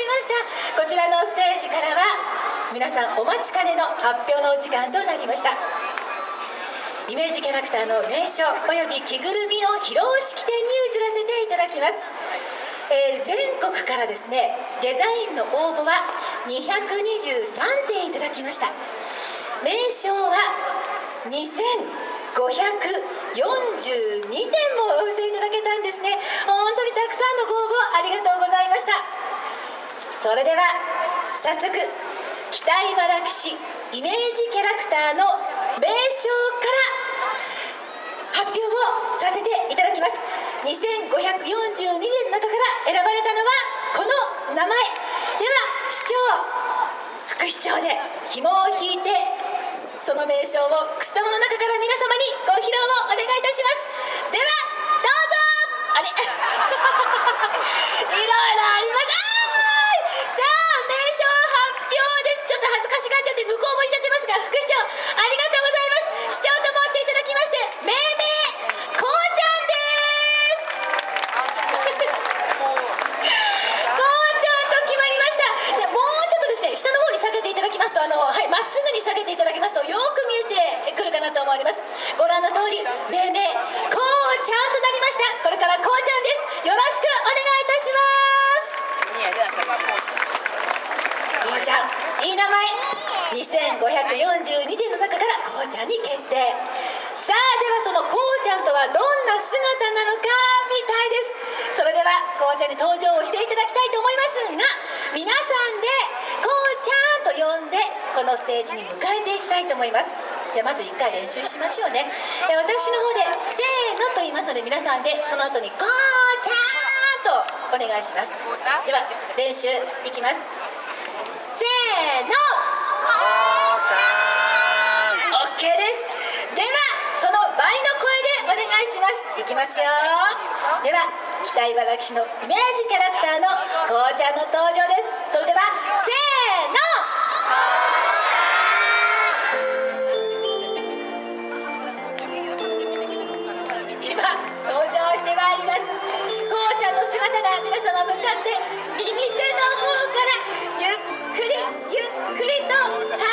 しました。こちらのステージからは皆さんお待ちかねの発表のお時間となりました。イメージキャラクターの名称および着ぐるみを披露式典に移らせていただきます、えー、全国からですねデザインの応募は223点いただきました。名称は2542点もお寄せいただけたんですね。本当にたくさんのご応募ありがとうございました。それでは早速北茨城市イメージキャラクターの名称から発表をさせていただきます。2542年の中から選ばれたのはこの名前。では市長副市長で紐を引いてその名称をくす玉の中から皆様にご披露をお願いいたします。ではどうぞ。あれ？いろいろありますさあ名称発表ですちょっと恥ずかしがっちゃって向こう向いちゃってますが副市長ありがとうございます市長と思っていただきまして命名こうちゃんですこうちゃんと決まりましたでもうちょっとですね下の方に下げていただきますとあのはいまっすぐに下げていただきますとよく見えてくるかなと思われます。ご覧の通り命名こうちゃんとなりました。これからこうちゃんです。よろしくお願いいたします。こうちゃんいい名前。2542点の中からこうちゃんに決定。さあではそのこうちゃんとはどんな姿なのかみたいです。それではこうちゃんに登場をしていただきたいと思いますが皆さんでこう呼んでこのステージに迎えていきたいと思います。じゃあまず1回練習しましょうね。え私の方で「せーの」と言いますので皆さんでその後に「こうちゃん」とお願いします。では練習いきます。せーの。OK です。ではその倍の声でお願いします。いきますよ。では北茨城市のイメージキャラクターのこうちゃんの登場です。それではせーの。皆様向かって右手の方からゆっくりゆっくりと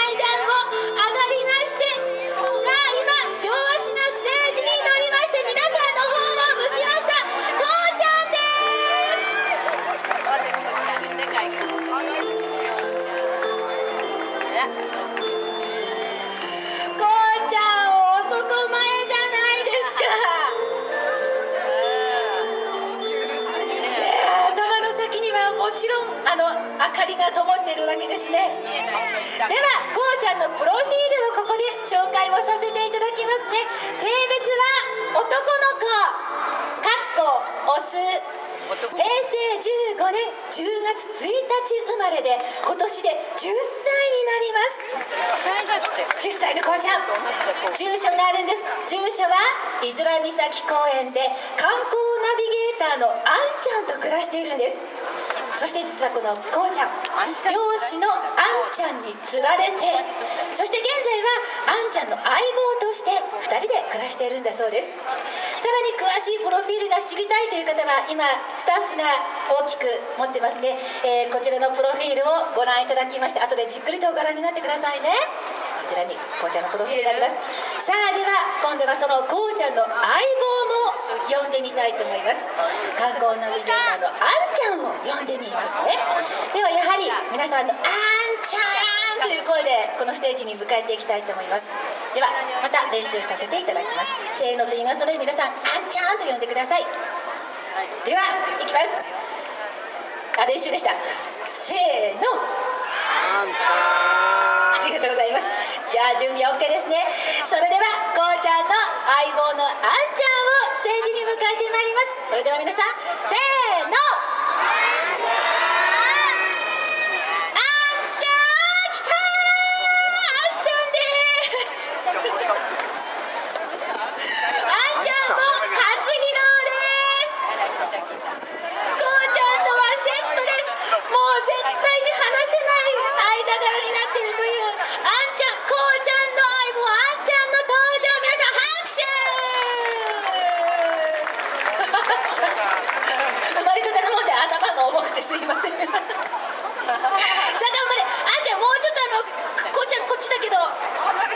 が灯っているわけです。ねではこうちゃんのプロフィールをここで紹介をさせていただきますね。性別は男の子かっこオス。平成15年10月1日生まれで今年で10歳になります。10歳のこうちゃん。住所があるんです。住所は伊豆岬公園で観光ナビゲーターのあんちゃんと暮らしているんです。そして実はこのこうちゃん漁師のあんちゃんに釣られてそして現在はあんちゃんの相棒として2人で暮らしているんだそうです。さらに詳しいプロフィールが知りたいという方は今スタッフが大きく持ってますね、えーこちらのプロフィールをご覧いただきまして後でじっくりとご覧になってくださいね。こちらにこうちゃんのプロフィールがあります。さあでは今度はそのこうちゃんの相棒も呼んでみたいと思います。観光ナビゲーターのあんちゃんを呼んでみますね。ではやはり皆さんの「あんちゃん」という声でこのステージに迎えていきたいと思います。ではまた練習させていただきます。せーのと言いますので皆さん「あんちゃん」と呼んでください。ではいきます。あ練習でした。せーの。ありがとうございます。じゃあ準備 OK ですね。それではこうちゃんの相棒のあんちゃんをステージに迎えてまいります。それでは皆さんせーの。ってすいません。頑張れ。あんちゃんもうちょっとあのこうちゃんこっちだけど。よ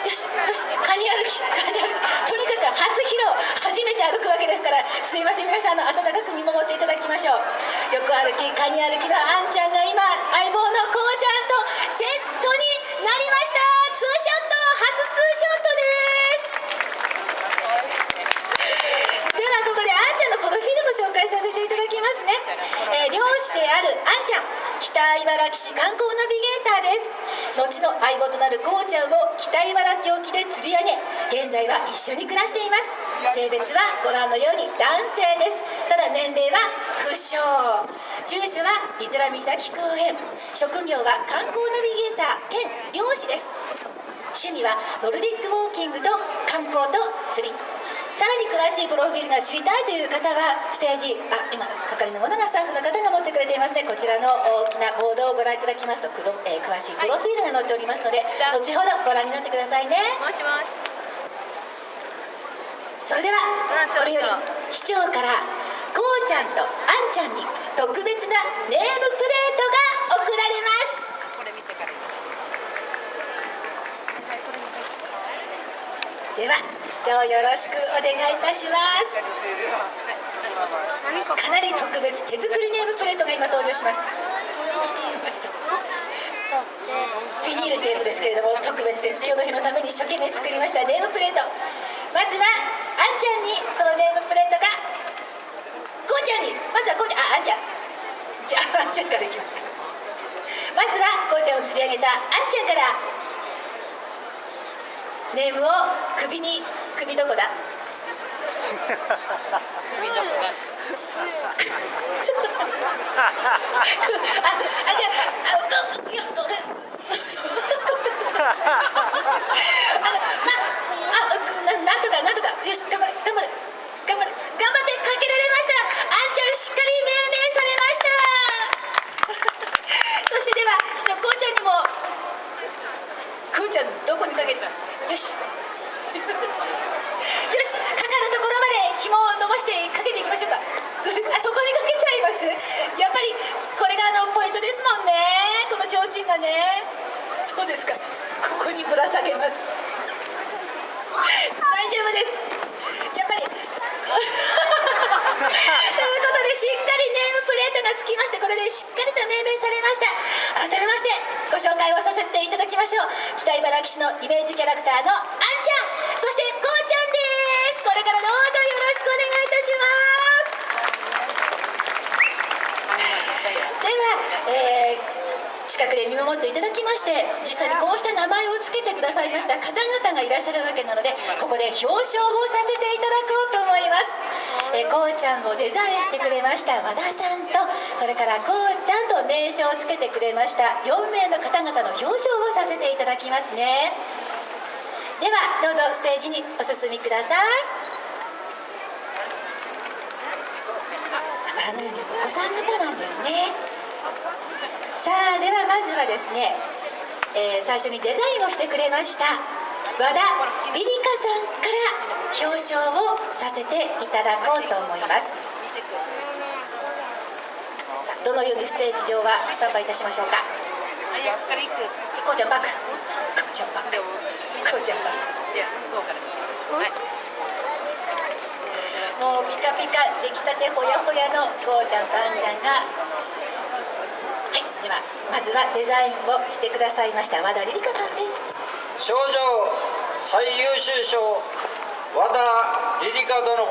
しよしカニ歩きカニ歩き。とにかく初披露初めて歩くわけですから。すいません皆さんの温かく見守っていただきましょう。よく歩きカニ歩きのあんちゃんが今相棒のこうちゃんとセットになりましたツーショット初ツーショットですではここであんちゃんのプロフィールも紹介させていただきますね、えー漁師であるあんちゃん。北茨城市観光ナビゲーターです。後の相棒となるこうちゃんを北茨城沖で釣り上げ現在は一緒に暮らしています。性別はご覧のように男性です。ただ年齢は不詳。住所は伊豆岬公園。職業は観光ナビゲーター兼漁師です。趣味はノルディックウォーキングと観光と釣り。さらに詳しいプロフィールが知りたいという方はステージあ今係の者がスタッフの方が持ってくれていますねこちらの大きなボードをご覧いただきますとくろ、えー詳しいプロフィールが載っておりますので、後ほどご覧になってくださいねもしもしそれではこれより市長からこうちゃんとあんちゃんに特別なネームプレートが贈られますこれ見てからでは市長よろしくお願いいたします。かなり特別手作りネームプレートが今登場します。ビニールテープですけれども特別です。今日の日のために一生懸命作りました。ネームプレート。まずはあんちゃんにそのネームプレートがこうちゃんに。まずはこうちゃんああんちゃん。じゃああんちゃんからいきますか。まずはこうちゃんを釣り上げたあんちゃんからネームを首に首どこだ？首どこだ？ちょっとあ、あ、じゃあ、あ、ど、いや、どれ。あの、ま、あ、な、なんとか、なんとか、よし、頑張れ、頑張れ。頑張れ、頑張ってかけられました。あんちゃん、しっかり命名されました。そして、では、市長こうちゃんにも。こうちゃん、どこにかけた。よし。よし、かかるところまで紐を伸ばしてかけていきましょうか。あそこにかけちゃいます？やっぱりこれがあのポイントですもんね。この提灯がね。そうですか。ここにぶら下げます。大丈夫です。やっぱり。ということでしっかりネームプレートがつきましてこれでしっかりと命名されました。改めましてご紹介をさせていただきましょう。北茨城市のイメージキャラクターのあんちゃん。そしてこうちゃんです。これからどうぞよろしくお願いいたします。では、えー近くで見守っていただきまして実際にこうした名前を付けてくださいました方々がいらっしゃるわけなのでここで表彰をさせていただこうと思います、えこうちゃんをデザインしてくれました和田さんとそれからこうちゃんと名称を付けてくれました4名の方々の表彰をさせていただきますね。ではどうぞステージにお進みください。ご覧のようにお子さん方なんですね。さあではまずはですね、えー最初にデザインをしてくれました和田リリカさんから表彰をさせていただこうと思います。さあどのようにステージ上はスタンバイいたしましょうか？こうちゃんバック。こうちゃんバック。こうちゃんバック。いや向こうからはい。もうピカピカ出来たてほやほやのこうちゃんとあんちゃんが。はいではまずはデザインをしてくださいました和田リリカさんです。賞状最優秀賞和田リリカ殿。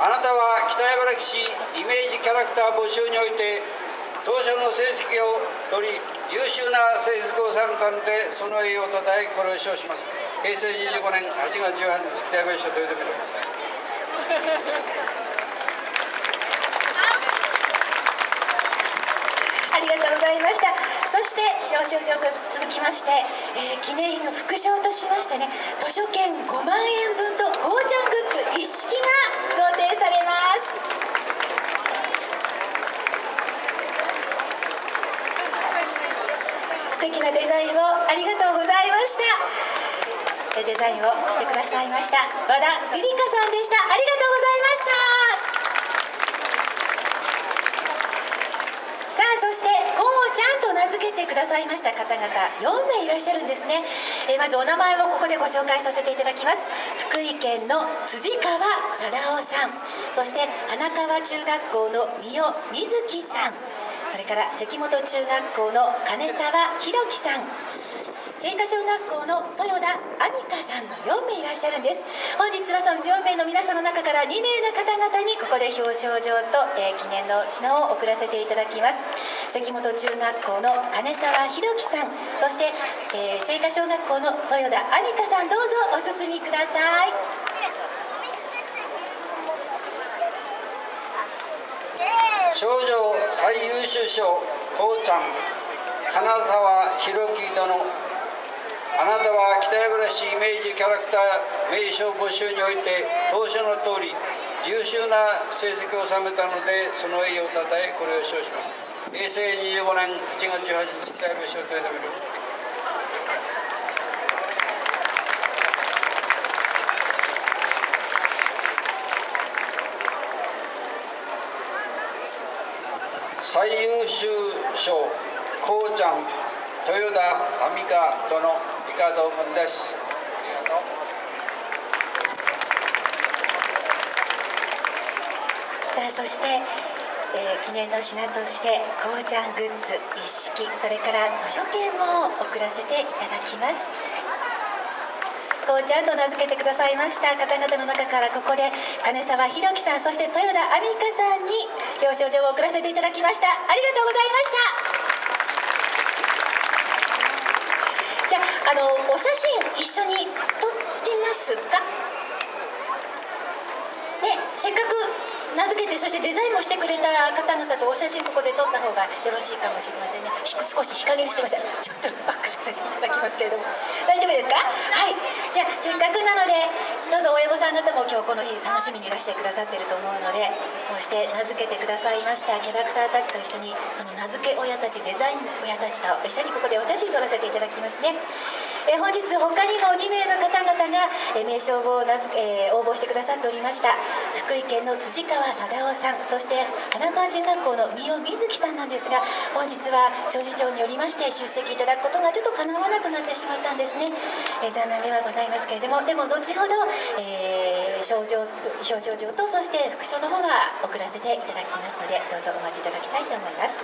あなたは北茨城市イメージキャラクター募集において当初の成績を取り優秀な成績を参観でその栄誉をたたえこれを称します。平成25年8月18日北茨城市豊臣ありがとうございまございました。そして表彰状と続きまして、えー記念品の副賞としましてね図書券5万円分とこうちゃんグッズ一式が贈呈されます。素敵なデザインをありがとうございました。えーデザインをしてくださいました。和田リリカさんでした。ありがとうございました。さあそしてちゃんと名付けてくださいました方々4名いらっしゃるんですね、えまずお名前をここでご紹介させていただきます。福井県の辻川貞夫さん。そして花川中学校の三代瑞希さん。それから関本中学校の金沢弘樹さん。青果小学校の豊田杏香さんの4名いらっしゃるんです。本日はその4名の皆さんの中から2名の方々にここで表彰状と、えー記念の品を送らせていただきます。関本中学校の金沢弘樹さん。そして、えー青果小学校の豊田杏香さんどうぞお進みください。少女最優秀賞こうちゃん金沢弘樹殿。あなたは北山市イメージキャラクター名称募集において当初の通り優秀な成績を収めたのでその栄誉をたたえこれを称します。平成25年8月18日北山市を取りた。める最優秀賞こうちゃん豊田亜美香殿。以下同門ですありがとうさあそして、えー記念の品としてこうちゃんグッズ一式それから図書券も送らせていただきます。こうちゃんと名付けてくださいました。方々の中からここで金沢弘樹さんそして豊田亜美香さんに表彰状を送らせていただきました。ありがとうございました。じゃああのお写真一緒に撮りますか？ね、せっかく名付けてそしてデザインもしてくれた方々とお写真ここで撮った方がよろしいかもしれませんね。少し日陰にすみません。ちょっとバックさせていただきますけれども。大丈夫ですか？はい。じゃあせっかくなのでどうぞ親御さん方も今日この日楽しみにいらしてくださっていると思うのでこうして名付けてくださいましたキャラクターたちと一緒にその名付け親たちデザイン親たちと一緒にここでお写真撮らせていただきますね。え本日他にも2名の方々が、え名称を名付け、えー応募してくださっておりました福井県の辻川貞夫さんそして花川中学校の三代瑞希さんなんですが本日は諸事情によりまして出席いただくことがちょっと叶わなくなってしまったんですね、えー残念ではございますけれどもでも後ほど、えー賞状表彰状とそして副賞の方が送らせていただきますのでどうぞお待ちいただきたいと思います。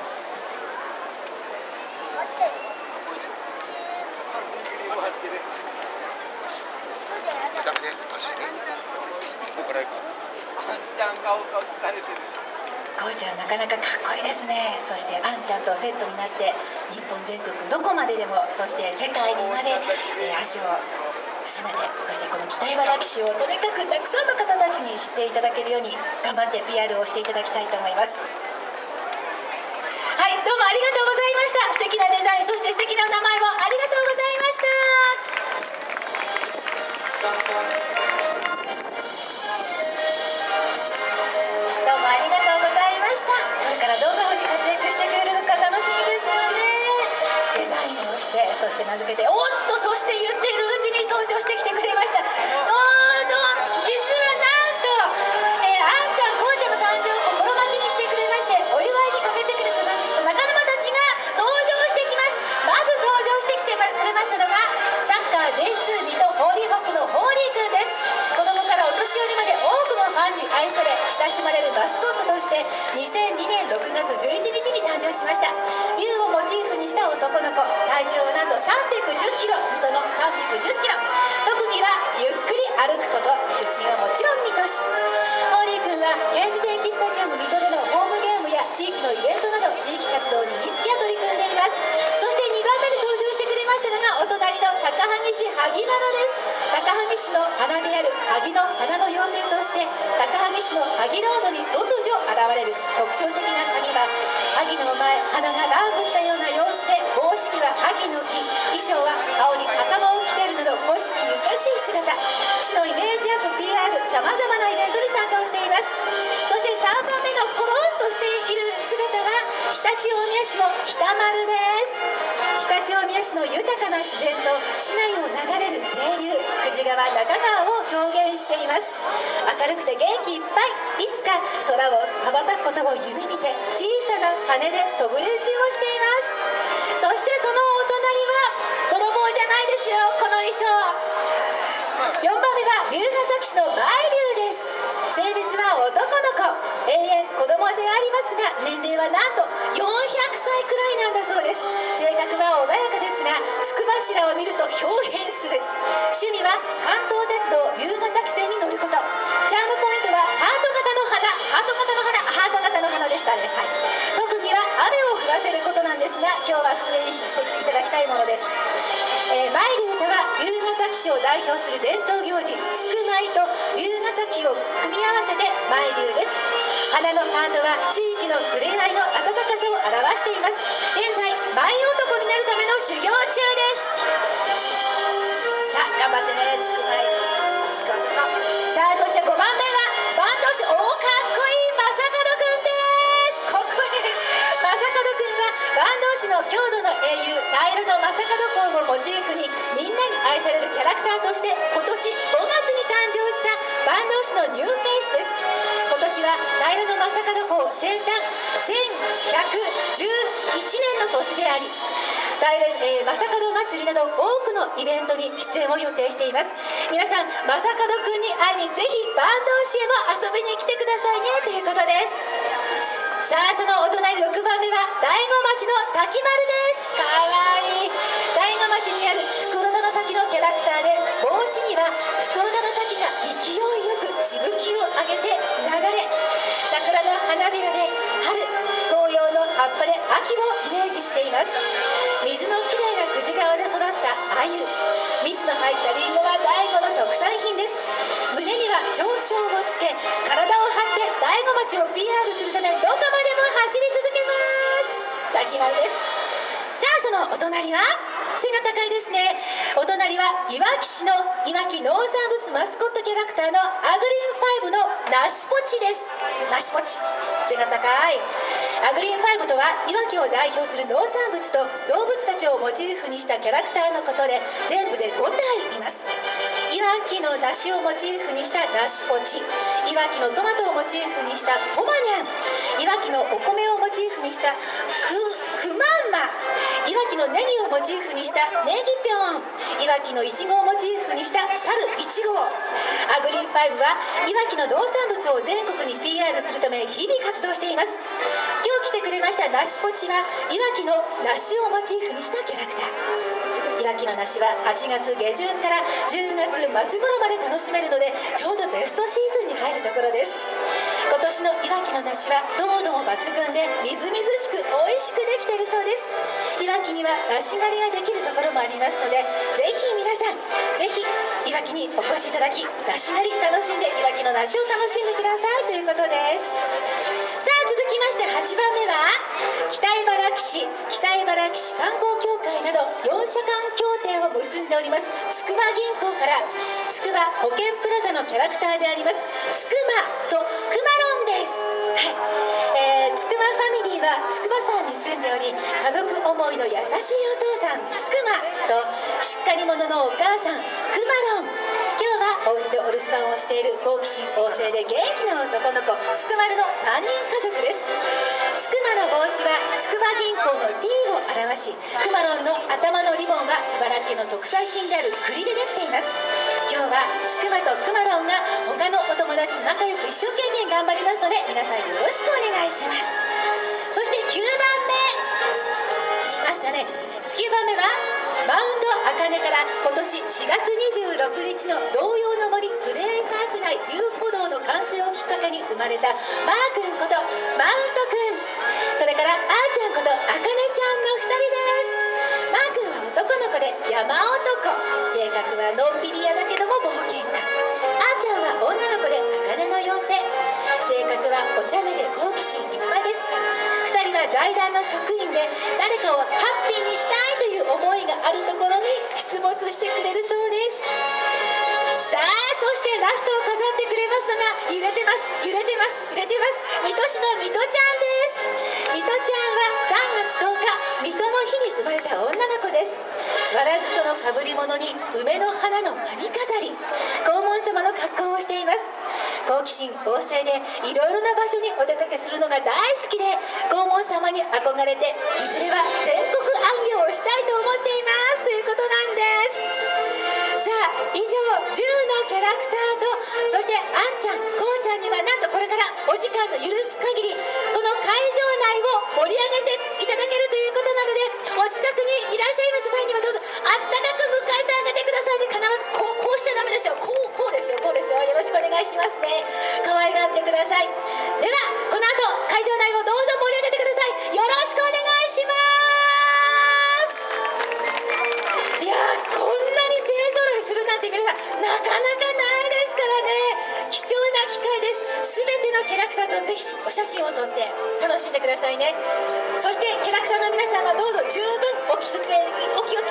こうちゃんなかなかかっこいいですね。そしてあんちゃんとセットになって日本全国どこまででもそして世界にまで、えー足を進めてそしてこの北茨城市をとにかくたくさんの方たちに知っていただけるように頑張って PR をしていただきたいと思います。はいどうもありがとうございました。素敵なデザインそして素敵なお名前をありがとうございました。どうもありがとうございました。これからどんな風に活躍してくれしてそして名付けておっとそして言っているうちに登場してきてくれました。どうど実はなんと、えーあんちゃんこうちゃんの誕生を心待ちにしてくれましてお祝いに駆けてくれた仲間たちが登場してきます。まず登場してきてくれましたのがサッカー J2 水戸ホーリーホックのホーリーくんです。子供からお年寄りまで多くのファンに愛され親しまれるマスコットとして2002年6月11日に誕生しました。モチーフにした男の子。体重はなんと310キロ。水戸の310キロ。特技はゆっくり歩くこと。出身はもちろん水戸市。ホーリー君はケーズ電気スタジアム水戸でのホームゲームや地域のイベントなど地域活動に日夜取り組んでいます。そして2番目に登場してくれましたのがお隣の高萩市萩原です。高萩市の花である萩の花の妖精として高萩市の萩ロードに突如現れる特徴的な萩は萩の前鼻が乱舞したような様子では萩の木衣装は羽織袴を着ているなど古式ゆかしい姿。市のイメージアップ PR さまざまなイベントに参加をしています。そして3番目のコロンとしている姿は常陸大宮市の北丸です。常陸大宮市の豊かな自然と市内を流れる清流久慈川中川を表現しています。明るくて元気いっぱい。いつか空を羽ばたくことを夢見て小さな羽で飛ぶ練習をしています。そしてそのお隣は泥棒じゃないですよ。この衣装。4番目は龍ヶ崎市の舞龍です。性別は男の子。永遠子供でありますが年齢はなんと400歳くらいなんだそうです。性格は穏やかですがつくば柱を見ると表変する。趣味は関東鉄道龍ヶ崎線に乗雨を降らせることなんですが今日は封印していただきたいものです。えー、参り歌は龍ヶ崎市を代表する伝統行事つくまいと龍ヶ崎を組み合わせて舞龍です。花のハートは地域の触れ合いの温かさを表しています。現在舞男になるための修行中です。さあ頑張ってねつくまい。将門公をモチーフにみんなに愛されるキャラクターとして今年5月に誕生した坂東市のニューフェイスです。今年は平の正門公生誕1111年の年であり大連、えー、正門祭りなど多くのイベントに出演を予定しています。皆さん正門くんに会いにぜひ坂東市へも遊びに来てくださいねということです。さあそのお隣6番目は大子町の滝丸です。袋田のキャラクターで帽子には袋田の滝が勢いよくしぶきを上げて流れ桜の花びらで春紅葉の葉っぱで秋をイメージしています水のきれいな久慈川で育った鮎蜜の入ったリンゴは大子の特産品です。胸には長章をつけ体を張って大子町を PR するためどこまでも走り続けます。滝丸です。さあそのお隣は背が高いですね。お隣はいわき市のいわき農産物マスコットキャラクターのアグリーン5のナシポチです。ナシポチ。背が高い。アグリーン5とはいわきを代表する農産物と動物たちをモチーフにしたキャラクターのことで全部で5体います。いわきの梨をモチーフにした梨ポチ。いわきのトマトをモチーフにしたトマニャン。いわきのお米をモチーフにしたくくまんまいわきのネギをモチーフにしたネギぴょん。いわきのいちごをモチーフにした猿いちご。アグリーン5はいわきの農産物を全国に PR するため日々活動しています。今日来てくれましたナシポチはいわきの梨をモチーフにしたキャラクター。いわきの梨は8月下旬から10月末頃まで楽しめるのでちょうどベストシーズンに入るところです。今年のいわきの梨は糖度も抜群でみずみずしく美味しくできているそうです。いわきには梨狩りができるところもありますのでぜひ皆さんぜひわきにお越しいただき梨狩り楽しんでいわきの梨を楽しんでくださいということです。さあ続きまして8番目は北茨城市北茨城市観光協会など4社間協定を結んでおりますつくば銀行からつくば保険プラザのキャラクターでありますつくまとまファミリーは筑波山に住んでおり家族思いの優しいお父さんつくまとしっかり者のお母さんくまロン。今日はお家でお留守番をしている好奇心旺盛で元気な男の子つくまるの3人家族ですつくまの帽子は筑波銀行の T を表しくまロンの頭のリボンは茨城県の特産品である栗でできています。今日はつくまとくまロンが他のお友達と仲良く一生懸命頑張りますので皆さんよろしくお願いします。そして9番目見ましたね9番目はマウンド茜から今年4月26日の同様の森プレーパーク内遊歩道の完成をきっかけに生まれたマー君ことマウント君それからあーちゃんことあかねちゃんの2人です。マー君は男の子で山男性格はのんびり屋だけども冒険家あーちゃんは女の子であかねの妖精。性格はお茶目で好奇心いっぱいです。財団の職員で誰かをハッピーにしたいという思いがあるところに出没してくれるそうです。さあそしてラストを飾ってくれますのが揺れてます。揺れてます。揺れてます水戸市の水戸ちゃんです。水戸ちゃんは3月10日水戸の日に生まれた女の子です。わらじとのかぶり物に梅の花の髪飾り。黄門様の格好をしています。好奇心旺盛でいろいろな場所にお出かけするのが大好きで黄門様に憧れていずれは全国行をしたいと思っていますということなんです。さあ以上10のキャラクターとそしてあんちゃんこうちゃんにはなんとこれからお時間の許す限りこの会場内を盛り上げていただけるということなのでお近くにいらっしゃいます際にはどうぞあったかくしますね。可愛がってください。ではこの後会場内をどうぞ盛り上げてください。よろしくお願いします。いやこんなに勢ぞろいするなんて皆さんなかなかないですからね。貴重な機会です。全てのキャラクターとぜひお写真を撮って楽しんでくださいね。そしてキャラクターの皆さんはどうぞ十分お気を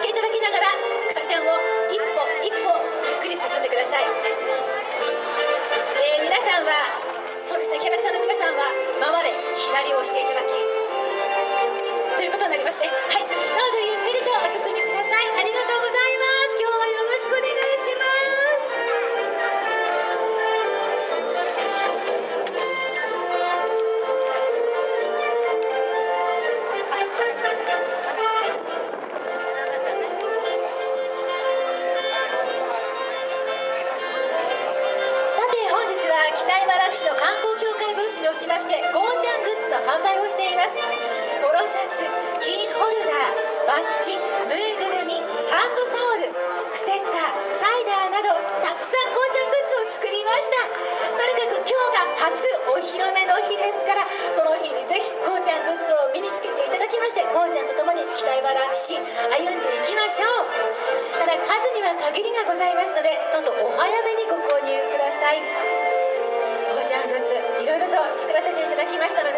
早めにご購入ください。ゴーグッズいろいろと作らせていただきましたので